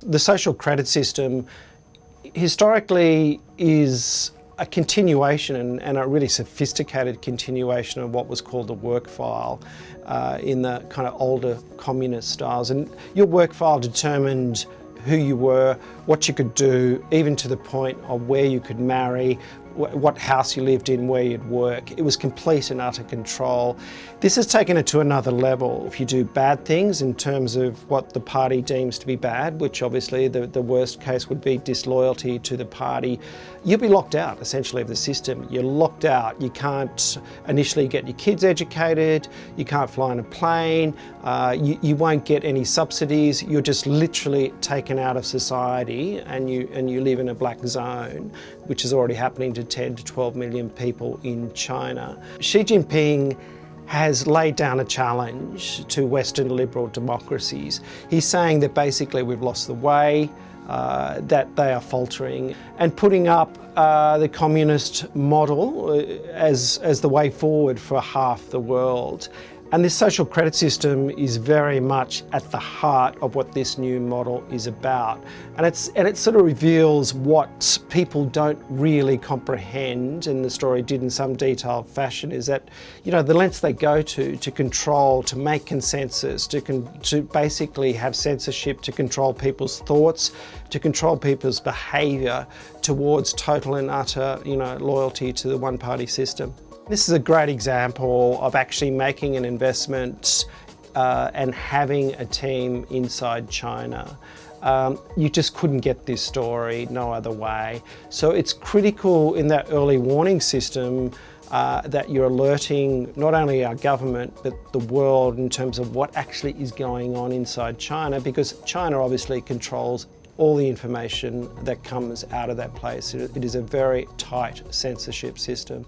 The social credit system historically is a continuation and, and, a really sophisticated continuation of what was called the work file uh, in the kind of older communist styles. And your work file determined who you were, what you could do, even to the point of where you could marry, what house you lived in, where you'd work. It was complete and utter control. This has taken it to another level. If you do bad things in terms of what the party deems to be bad, which obviously the, the worst case would be disloyalty to the party, you'll be locked out essentially of the system. You're locked out. You can't initially get your kids educated, you can't fly on a plane, uh, you, you won't get any subsidies. You're just literally taken out of society and you, and you live in a black zone, which is already happening to 10 to 12 million people in China. Xi Jinping has laid down a challenge to Western liberal democracies. He's saying that basically we've lost the way, uh, that they are faltering and putting up uh, the communist model uh, as, as the way forward for half the world. And this social credit system is very much at the heart of what this new model is about. And, it's, and it sort of reveals what people don't really comprehend, and the story did in some detailed fashion, is that, you know, the lengths they go to, to control, to make consensus, to, con to basically have censorship, to control people's thoughts, to control people's behaviour towards total and utter, you know, loyalty to the one-party system. This is a great example of actually making an investment uh, and having a team inside China. Um, you just couldn't get this story no other way. So it's critical in that early warning system uh, that you're alerting not only our government but the world in terms of what actually is going on inside China because China obviously controls all the information that comes out of that place. it is a very tight censorship system.